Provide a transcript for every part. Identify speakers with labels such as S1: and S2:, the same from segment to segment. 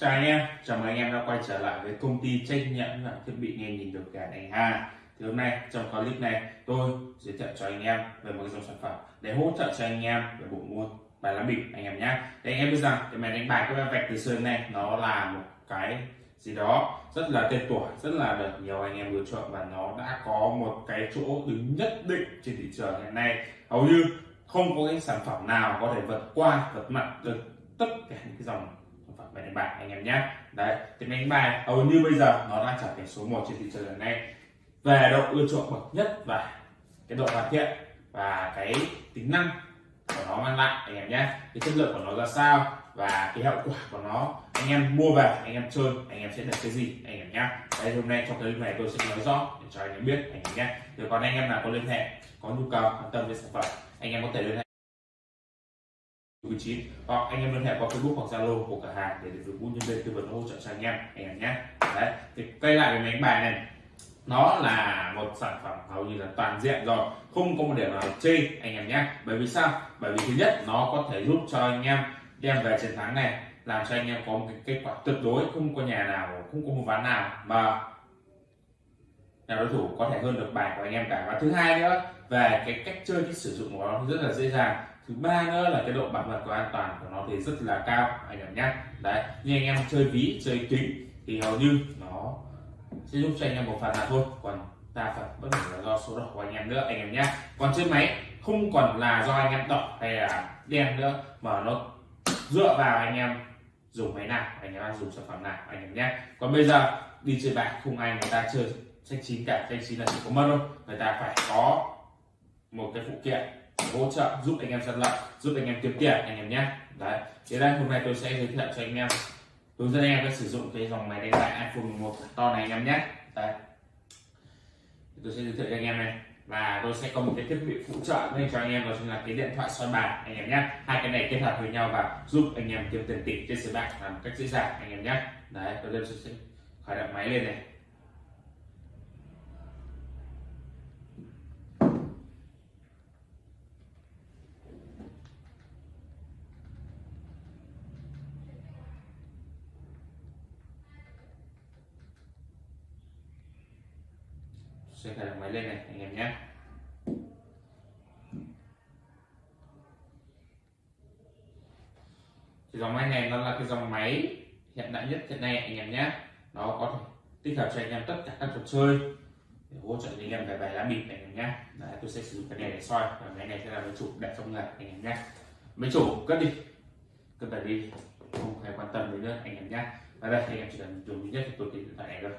S1: Chào anh em, chào mừng anh em đã quay trở lại với công ty trách nhiệm là thiết bị nghe nhìn được cả anh hà Thì hôm nay trong clip này tôi giới thiệu cho anh em về một dòng sản phẩm để hỗ trợ cho anh em về bộ môn bài lá bịp anh em nhé. để anh em biết rằng cái máy đánh bài cái vạch từ xưa này nó là một cái gì đó rất là tên tuổi rất là được nhiều anh em lựa chọn và nó đã có một cái chỗ đứng nhất định trên thị trường hiện nay hầu như không có cái sản phẩm nào có thể vượt qua vượt mặt được tất cả những cái dòng sản đánh bài anh em nhé đấy cái đánh bài hầu như bây giờ nó đang trở thành số 1 trên thị trường hiện nay về độ ưa chuộng bậc nhất và cái độ hoàn thiện và cái tính năng của nó mang lại anh em nhé cái chất lượng của nó ra sao và cái hậu quả của nó anh em mua về anh em chơi anh em sẽ được cái gì anh em nhé đây hôm nay trong cái này tôi sẽ nói rõ để cho anh em biết anh em nhé rồi còn anh em nào có liên hệ có nhu cầu quan tâm về sản phẩm anh em có thể liên hệ vị trí hoặc anh em liên hệ qua Facebook hoặc Zalo của cửa hàng để được nhân viên tư vấn hỗ trợ cho anh em anh em nhé. Đấy, thì quay lại cái máy bài này. Nó là một sản phẩm hầu như là toàn diện rồi, không có một điểm nào chê, anh em nhé. Bởi vì sao? Bởi vì thứ nhất, nó có thể giúp cho anh em đem về chiến thắng này, làm cho anh em có một cái kết quả tuyệt đối, không có nhà nào, không có một ván nào mà nhà đối thủ có thể hơn được bài của anh em cả. Và thứ hai nữa, về cái cách chơi cái sử dụng của nó rất là dễ dàng thứ ba nữa là cái độ bảo mật và an toàn của nó thì rất là cao, anh em nhé. Đấy, như anh em chơi ví, chơi kính thì hầu như nó sẽ giúp cho anh em một phần là thôi. Còn đa phần bất kể là do số đỏ của anh em nữa, anh em nhé. Còn trên máy không còn là do anh em đỏ hay là đen nữa, mà nó dựa vào anh em dùng máy nào, anh em dùng sản phẩm nào, anh em nhé. Còn bây giờ, đi chơi bạc, không ai người ta chơi sách chín cả sách chín là chỉ có mất thôi người ta phải có một cái phụ kiện hỗ trợ, giúp anh em săn lận giúp anh em kiếm tiền, anh em nhé. Đấy thế đây, hôm nay tôi sẽ giới thiệu cho anh em. Hướng dẫn anh em cách sử dụng cái dòng máy đánh bạc iPhone 11 to này anh em nhé. Đấy. Tôi sẽ giới thiệu cho anh em này. Và tôi sẽ có một cái thiết bị phụ trợ nên cho anh em, đó chính là cái điện thoại soi bàn, anh em nhé. Hai cái này kết hợp với nhau và giúp anh em kiếm tiền tỷ trên sới bạc làm một cách dễ dàng, anh em nhé. Đấy, tôi lên sẽ khởi động máy lên này. Sẽ khởi động máy lên này anh em nhé. Thì dòng máy này nó là cái dòng máy hiện đại nhất hiện nay anh em nhé. Nó có thể tích hợp cho anh em tất cả các trò chơi để hỗ trợ anh em về bài lá bịp này anh em nhé. Đấy, tôi sẽ sử dụng cái này để soi và cái này sẽ là máy chủ để trong người anh em nhé. Máy chủ cất đi. Cất đặt đi không phải quan tâm đến nữa anh em nhé. Và đây anh em chỉ cần dùng duy nhất thì tôi điện thoại này thôi.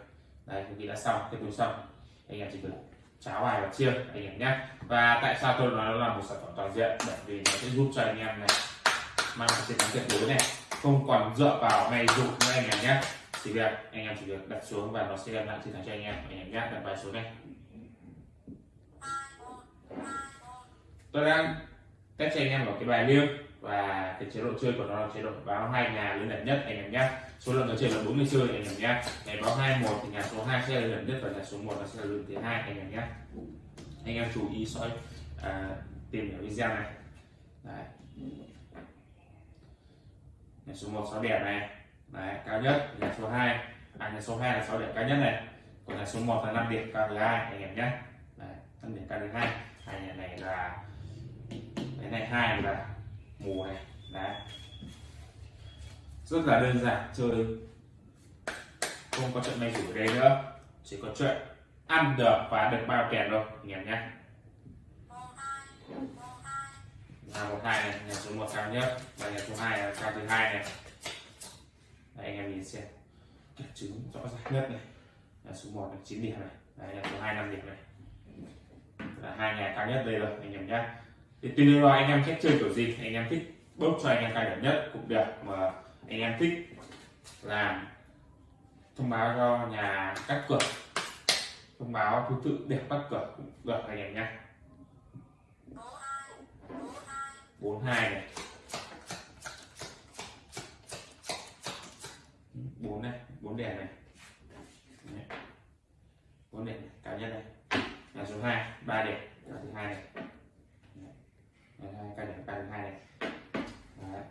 S1: Đây cũng đã xong cái tôi xong anh em chỉ cần cháo bài và chia anh em nhé. Và tại sao tôi nói nó là một sản phẩm toàn diện? Bởi vì nó sẽ giúp cho anh em này mang chiến thắng tuyệt đối này. Không còn dựa vào may dụng nữa, anh em nhé. Chỉ việc, anh em chỉ việc đặt xuống và nó sẽ đem lại chiến thắng cho anh em. Anh em nhé, đặt bài xuống này tôi đang test cho anh em một cái bài liêng và cái chế độ chơi của nó là chế độ báo hai nhà lớn đẹp nhất, anh em nhé số lượng người chơi là bốn người chơi anh em nhé. Ngày báo hai một thì nhà số 2 sẽ là lớn nhất và nhà số 1 là sẽ là lần thứ hai anh em nhé. Anh em chú ý soi à, tìm hiểu video này. Đấy. nhà số 1 sáu đẹp này. Đấy, cao nhất nhà số 2 à nhà số 2 là sáu đẹp cao nhất này. Còn nhà số 1 là 5 điểm cao thứ hai anh em nhé. Đấy, 5 điểm cao thứ hai. Hai nhà này là cái này hai là mùa này. Đấy rất là đơn giản chơi không có chuyện may rủi ở đây nữa. Chỉ có chuyện ăn được và được bao tiền thôi anh em nhé. Nhà một hai này nhà số một cao nhất và nhà số hai là cao thứ hai này. Đấy, anh em nhìn xem. Các chứng rõ ràng nhất này. Nhà số 1 là 9 điểm này. Đấy, nhà số 2 5 điểm này. Là hai nhà cao nhất đây rồi anh em nhé. Thì tùy vào anh em cách chơi kiểu gì anh em thích bốc cho anh em cao điểm nhất cũng được mà anh em thích làm thông báo cho nhà cắt cửa. Thông báo thứ tự để cắt cửa cũng được anh em nhé. Bốn hai. Này bốn này, bốn đèn này. Bốn đèn cao nhất này. Nhà số 2 ba đèn cao thứ hai này. Cao đèn cao thứ hai này. Đấy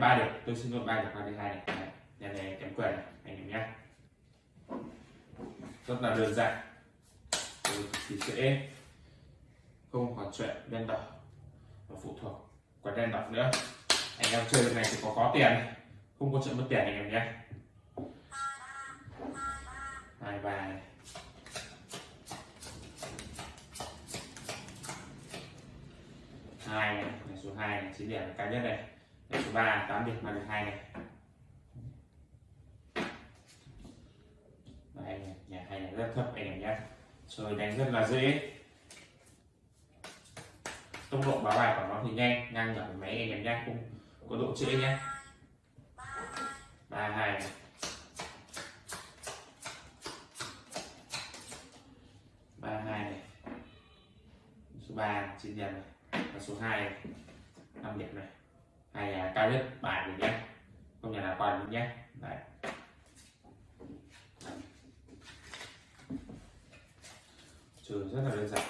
S1: ba điểm. Tôi xin luôn ba điểm ba thứ hai này nhà này kém quyền này anh em nhé. Rất là đơn giản. Tôi thì sẽ không hoàn chuyện đen đỏ và phụ thuộc quả đen đỏ nữa. Anh em chơi được này thì có có tiền. Không có chuyện mất tiền anh em nhé. Hai bài hai này, số hai này chín điểm là cao nhất này và số 3 8 điểm mà được hai này. Đây này, nhà hai này rất thấp anh em nhé. Rồi đánh rất là dễ. Tốc độ báo bài của nó thì nhanh ngang nhỏ máy anh em nhé. Cũng có độ trễ nhé. Ba hai này. Ba hai này. Số ba chín điểm này. Và số hai năm điểm này hay là cao nhất bài mình nhé. Không nhà nào qua được nhé. Đấy. trường rất là đơn giản.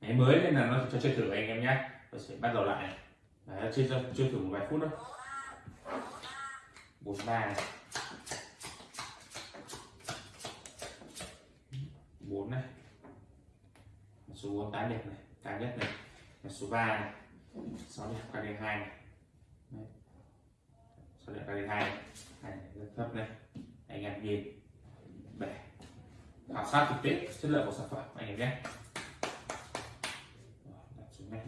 S1: Máy mới nên là nó cho chơi thử anh em nhé. Tôi sẽ bắt đầu lại Đấy, chơi chơi thử một vài phút thôi. Bốn ba này. Bốn này. Số bốn tám đẹp này cao nhất này. Là số 3 này. 6 đẹp cao đến 2 này. Đấy. 6 đẹp 2 này. Hai này rất thấp này. Anh em nhìn. Để khảo sát thực tế, chất lượng của sản phẩm, anh em nhé. Đặt xuống này.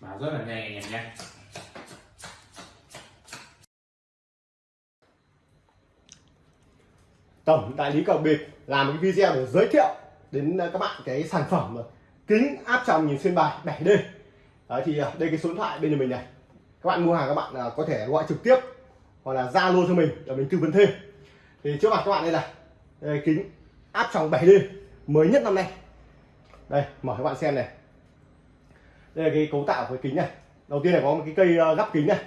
S1: Báo rất là nhanh, anh em nhé.
S2: Tổng đại lý cờ bịp làm một cái video để giới thiệu đến ờ, các bạn cái sản phẩm kính áp tròng nhìn xuyên bài 7D Đấy, thì ờ, đây cái số điện thoại bên nhà mình này. Các bạn mua hàng các bạn ờ, có thể gọi trực tiếp hoặc là zalo cho mình để mình tư vấn thêm. Thì trước mặt các bạn đây là đây, kính áp tròng 7D mới nhất năm nay. Đây mở các bạn xem này. Đây là cái cấu tạo của cái kính này. Đầu tiên là có một cái cây gắp kính này.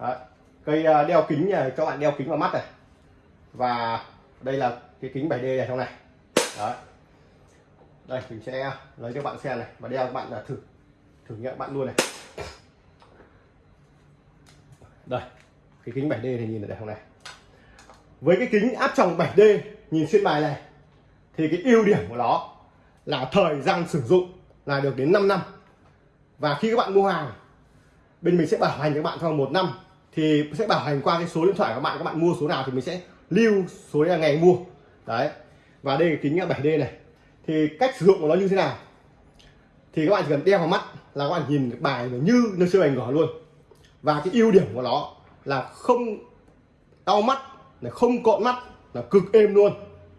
S2: Đấy, cây đeo kính này, cho bạn đeo kính vào mắt này. Và đây là cái kính 7D này trong này đấy. Đây, mình sẽ lấy cho bạn xem này, và đeo các bạn là thử thử nghiệm bạn luôn này. Đây, cái kính 7D thì nhìn ở đây không này. Với cái kính áp tròng 7D nhìn xuyên bài này, thì cái ưu điểm của nó là thời gian sử dụng là được đến 5 năm. Và khi các bạn mua hàng, bên mình sẽ bảo hành các bạn trong một năm, thì sẽ bảo hành qua cái số điện thoại của bạn, các bạn mua số nào thì mình sẽ lưu số là ngày mua. Đấy và đây là kính 7D này. Thì cách sử dụng của nó như thế nào? Thì các bạn chỉ cần đeo vào mắt là các bạn nhìn bài như nơi siêu ảnh ngỏ luôn. Và cái ưu điểm của nó là không đau mắt, là không cộn mắt, là cực êm luôn.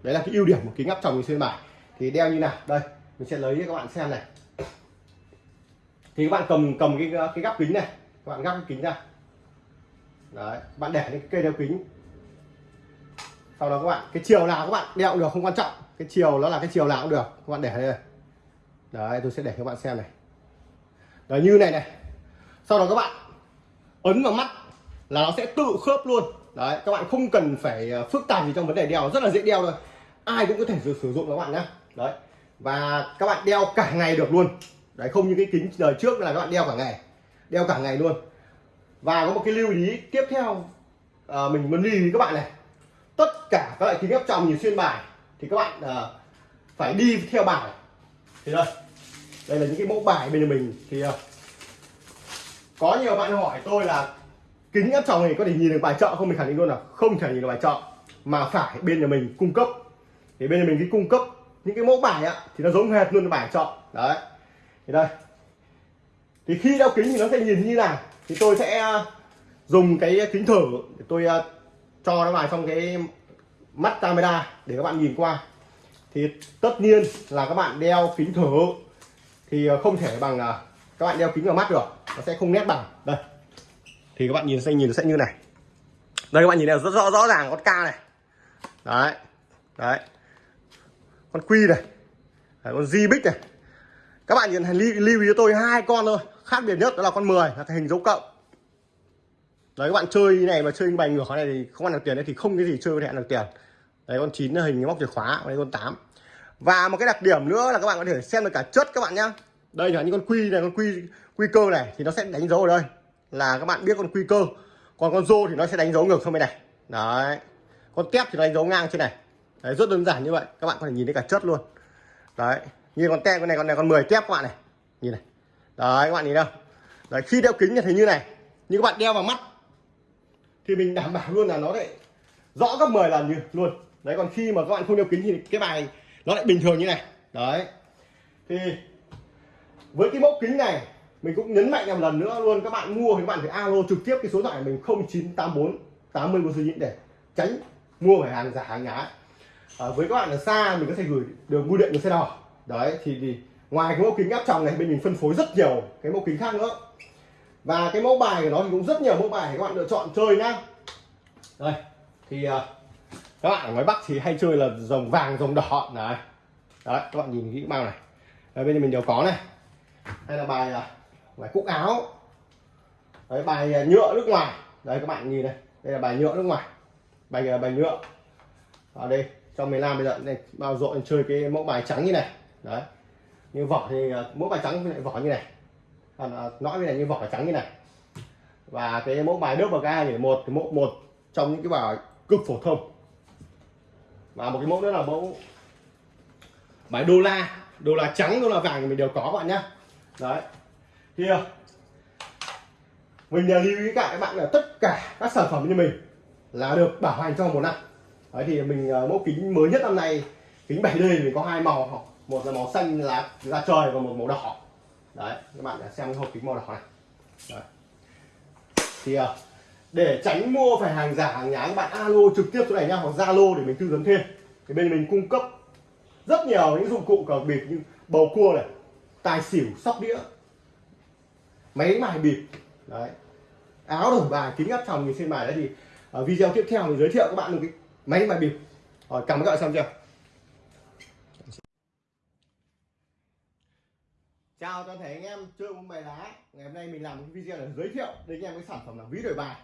S2: Đấy là cái ưu điểm của kính áp tròng xuyên bài. Thì đeo như nào? Đây, mình sẽ lấy cho các bạn xem này. Thì các bạn cầm cầm cái cái gắp kính này. Các bạn gắp cái kính ra. Đấy, bạn để cái cây đeo kính sau đó các bạn cái chiều nào các bạn đeo cũng được không quan trọng. Cái chiều nó là cái chiều nào cũng được. Các bạn để đây đấy tôi sẽ để các bạn xem này. Đấy như này này. Sau đó các bạn ấn vào mắt là nó sẽ tự khớp luôn. Đấy các bạn không cần phải ờ, phức tạp gì trong vấn đề đeo. Rất là dễ đeo thôi. Ai cũng có thể sử, sử dụng các bạn nhé đấy. Và các bạn đeo cả ngày được luôn. Đấy không như cái kính đời trước là các bạn đeo cả ngày. Đeo cả ngày luôn. Và có một cái lưu ý tiếp theo à, mình muốn lưu ý các bạn này tất cả các loại kính áp tròng nhìn xuyên bài thì các bạn uh, phải đi theo bài. Thì đây đây là những cái mẫu bài bên mình. Thì uh, có nhiều bạn hỏi tôi là kính áp tròng này có thể nhìn được bài chợ không? Mình khẳng định luôn là không thể nhìn được bài chợ mà phải bên nhà mình cung cấp. Thì bên nhà mình cái cung cấp những cái mẫu bài á thì nó giống hệt luôn bài chợ. Đấy. Thì đây. Thì khi đeo kính thì nó sẽ nhìn như nào? Thì tôi sẽ ờ, dùng cái kính thử để tôi cho nó vào trong cái mắt camera để các bạn nhìn qua. Thì tất nhiên là các bạn đeo kính thử thì ờ, không thể bằng ờ, các bạn đeo kính vào mắt được. Nó sẽ không nét bằng. Đây. Thì các bạn nhìn sẽ nhìn sẽ như này. Đây các bạn nhìn này rất rõ rõ ràng con ca này. Đấy. Đấy. Con quy này. Đấy, con di bích này. Các bạn nhìn lưu, lưu ý cho tôi hai con thôi. Khác biệt nhất đó là con 10 là cái hình dấu cộng đấy các bạn chơi này mà chơi bài ngược này thì không ăn được tiền đấy thì không cái gì chơi có thể ăn được tiền. Đấy con chín là hình móc chìa khóa đây con 8 và một cái đặc điểm nữa là các bạn có thể xem được cả chất các bạn nhá. Đây là những con quy này con quy quy cơ này thì nó sẽ đánh dấu ở đây. Là các bạn biết con quy cơ. Còn con rô thì nó sẽ đánh dấu ngược sang bên này. Đấy. Con tép thì nó đánh dấu ngang trên này. Đấy, rất đơn giản như vậy. Các bạn có thể nhìn thấy cả chất luôn. Đấy. Như con tép con này con này con 10 tép các bạn này. Nhìn này. Đấy các bạn nhìn đâu. Đấy khi đeo kính thì thấy như này. Như các bạn đeo vào mắt thì mình đảm bảo luôn là nó lại rõ gấp 10 lần như luôn. Đấy còn khi mà các bạn không đeo kính thì cái bài nó lại bình thường như này. Đấy. Thì với cái mẫu kính này mình cũng nhấn mạnh một lần nữa luôn các bạn mua thì các bạn phải alo trực tiếp cái số điện thoại mình 0984 80 4 để tránh mua phải hàng giả hàng nhái. À, với các bạn ở xa mình có thể gửi đường bưu điện đường xe đỏ. Đấy thì, thì ngoài cái mẫu kính áp tròng này bên mình phân phối rất nhiều cái mẫu kính khác nữa và cái mẫu bài của nó thì cũng rất nhiều mẫu bài để các bạn lựa chọn chơi nhá. Đây thì uh, các bạn ở ngoài bắc thì hay chơi là rồng vàng rồng đỏ. Này đấy các bạn nhìn kỹ bao này. Đấy, bên mình đều có này. Hay là bài à, bài cúc áo. Đấy bài à, nhựa nước ngoài. Đây các bạn nhìn này đây là bài nhựa nước ngoài. Bài là bài nhựa. Ở đây trong miền Nam bây giờ này bao rộn chơi cái mẫu bài trắng như này. Đấy như vỏ thì mẫu bài trắng với lại vỏ như này à, nói như này như vỏ trắng như này. Và cái mẫu bài nước và ga thì một cái mẫu một trong những cái bài cực phổ thông. Và một cái mẫu nữa là mẫu bài đô la. Đô la trắng đô la vàng thì mình đều có các bạn nhé đấy. Thì ờ, mình mình lưu ý cả các bạn là tất cả các sản phẩm như mình là được bảo hành trong một năm. Đấy thì mình ờ, mẫu kính mới nhất năm nay kính 7D thì mình có hai màu. Một là màu xanh lá da trời và một màu đỏ đấy, các bạn xem cái hộp kính màu đỏ này. Đấy. thì à, để tránh mua phải hàng giả, hàng nhái, các bạn alo trực tiếp chỗ này nha hoặc zalo để mình tư vấn thêm. Thì bên mình cung cấp rất nhiều những dụng cụ cờ bịp như bầu cua này, tài xỉu, sóc đĩa, máy bài bịp. Đấy. Áo đổi bài, kính áp tròng nhìn trên bài đấy thì ở video tiếp theo mình giới thiệu các bạn một cái máy bài bịp. Rồi, cảm ơn các bạn xem chưa? Chào toàn thể anh em, chơi môn bài lá ngày hôm nay mình làm một cái video để giới thiệu đến anh em cái sản phẩm là ví đổi bài.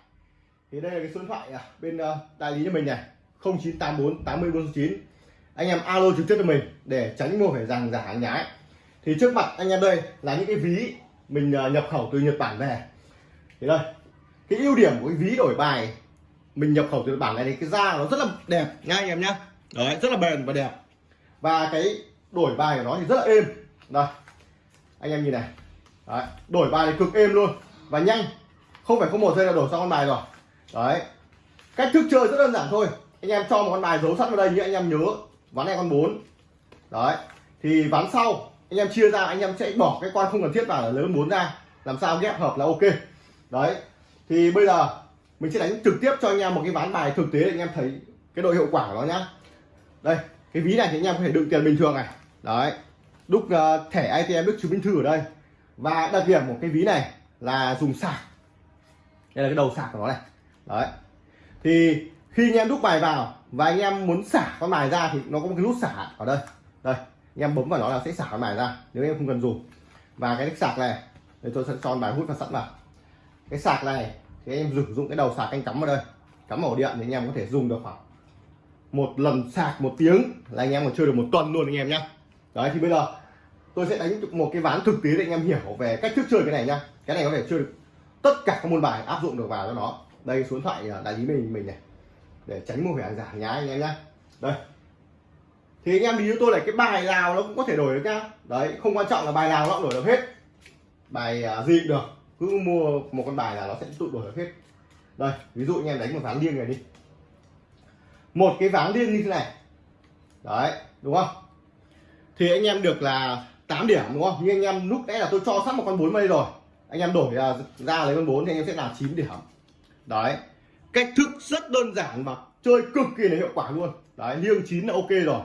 S2: Thì đây là cái số điện thoại à, bên ờ, đại lý cho mình này 0984 80 49 anh em alo trực tiếp cho mình để tránh mua phải rằng giả hàng nhái. Thì trước mặt anh em đây là những cái ví mình ờ, nhập khẩu từ Nhật Bản về. Thì đây, cái ưu điểm của cái ví đổi bài, mình nhập khẩu từ Nhật Bản này thì cái da nó rất là đẹp nha anh em nhá. Đấy, rất là bền và đẹp. Và cái đổi bài của nó thì rất là êm. Đây anh em nhìn này. Đấy. đổi bài thì cực êm luôn. Và nhanh. Không phải có một giây là đổi xong con bài rồi. Đấy. Cách thức chơi rất đơn giản thôi. Anh em cho một con bài giấu sẵn vào đây như anh em nhớ. Ván này con 4 đấy. Thì ván sau, anh em chia ra, anh em sẽ bỏ cái con không cần thiết vào là lấy con 4 ra. Làm sao ghép hợp là ok. Đấy. Thì bây giờ, mình sẽ đánh trực tiếp cho anh em một cái ván bài thực tế để anh em thấy cái độ hiệu quả của nó nhá. Đây, cái ví này thì anh em có thể đựng tiền bình thường này. Đấy đúc uh, thẻ ATM đúc chứng minh thư ở đây. Và đặc điểm của cái ví này là dùng sạc. Đây là cái đầu sạc của nó này. Đấy. Thì khi anh em đúc bài vào và anh em muốn xả con bài ra thì nó có một cái nút xả ở đây. Đây anh em bấm vào nó là sẽ xả con bài ra nếu em không cần dùng. Và cái sạc này để tôi sẽ cho bài hút và sẵn vào. Cái sạc này thì em sử dụng cái đầu sạc anh cắm vào đây. Cắm ổ điện thì anh em có thể dùng được khoảng một lần sạc một tiếng là anh em còn chơi được một tuần luôn anh em nhé đấy, thì bây giờ tôi sẽ đánh một cái ván thực tế để anh em hiểu về cách thức chơi cái này nhá. Cái này có thể chơi được tất cả các môn bài áp dụng được vào cho nó. Đây, số điện thoại à, đại lý mình mình này. Để tránh mua phải hàng giả nhá anh em nhá. Đây. Thì anh em đi với tôi là cái bài nào nó cũng có thể đổi được nhá. Đấy, không quan trọng là bài nào nó cũng đổi được hết. Bài à, gì cũng được. Cứ mua một con bài là nó sẽ tự đổi được hết. Đây, ví dụ anh em đánh một ván liêng này đi. Một cái ván liêng như thế này. Đấy, đúng không? Thì anh em được là 8 điểm đúng không? Nhưng anh em lúc nãy là tôi cho sẵn một con 4 mây rồi. Anh em đổi à, ra, lấy con 4 thì anh em sẽ là 9 điểm. Đấy. Cách thức rất đơn giản mà chơi cực kỳ là hiệu quả luôn. Đấy liêng chín là ok rồi.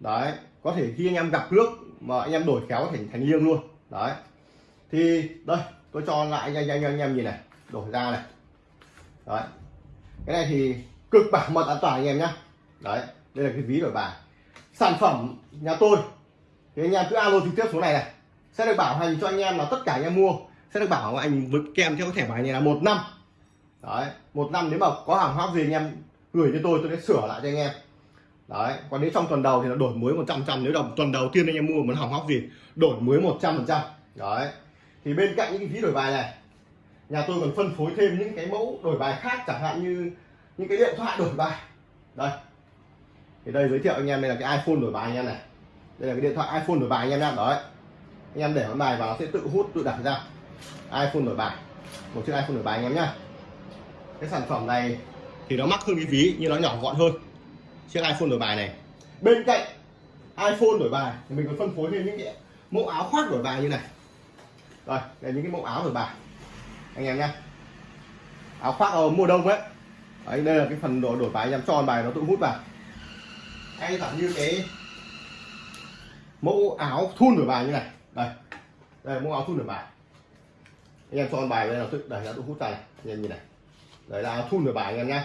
S2: Đấy có thể khi anh em gặp nước mà anh em đổi khéo thành thành liêng luôn. Đấy. Thì đây tôi cho lại nhanh nhanh anh em nhìn này đổi ra này. Đấy. Cái này thì cực bảo mật an toàn anh em nhá. Đấy đây là cái ví đổi bài. Sản phẩm nhà tôi thì anh em cứ alo trực tiếp số này này. Sẽ được bảo hành cho anh em là tất cả anh em mua. Sẽ được bảo anh với kèm theo cái thẻ bài này là một năm. Đấy, một năm nếu mà có hàng hóa gì anh em gửi cho tôi tôi sẽ sửa lại cho anh em. Đấy, còn nếu trong tuần đầu thì nó đổi mới 100 trăm nếu đồng tuần đầu tiên anh em mua muốn hàng hóa gì, đổi mới 100 phần trăm. Đấy, thì bên cạnh những cái ví đổi bài này, nhà tôi còn phân phối thêm những cái mẫu đổi bài khác, chẳng hạn như những cái điện thoại đổi bài. Đây, thì đây giới thiệu anh em, đây là cái iPhone đổi bài anh em này đây là cái điện thoại iPhone đổi bài anh em nhá. Đấy. Anh em để con bài vào nó sẽ tự hút, tự đặt ra. iPhone đổi bài. Một chiếc iPhone đổi bài anh em nhá. Cái sản phẩm này thì nó mắc hơn cái ví, nhưng nó nhỏ gọn hơn. Chiếc iPhone đổi bài này. Bên cạnh iPhone đổi bài thì mình còn phân phối thêm những cái mẫu áo khoác đổi bài như này. Rồi, đây là những cái mẫu áo đổi bài. Anh em nhá. Áo khoác ở mùa đông ấy. Đấy, đây là cái phần đổi đổi bài anh em cho bài nó tự hút vào. Hay là như cái mẫu áo thun đổi bài như này. Đây. Đây mẫu áo thun đổi bài. Anh em cho con bài đây là tự đẩy nó tôi hút tay. Này anh em nhìn này. Đấy là áo thun đổi bài anh em nhá.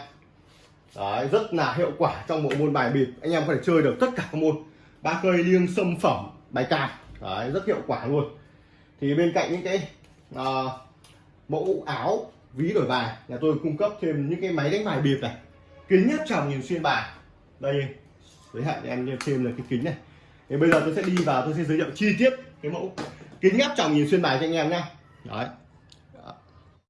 S2: Đấy rất là hiệu quả trong bộ môn bài bịp. Anh em có thể chơi được tất cả các môn. Ba cây liêng sâm phẩm bài cào đấy rất hiệu quả luôn. Thì bên cạnh những cái uh, mẫu áo ví đổi bài nhà tôi cung cấp thêm những cái máy đánh bài bịp này. Kính áp tròng nhìn xuyên bài. Đây giới hạn em thêm là cái kính này thì bây giờ tôi sẽ đi vào, tôi sẽ giới thiệu chi tiết cái mẫu kính áp tròng nhìn xuyên bài cho anh em nha. đấy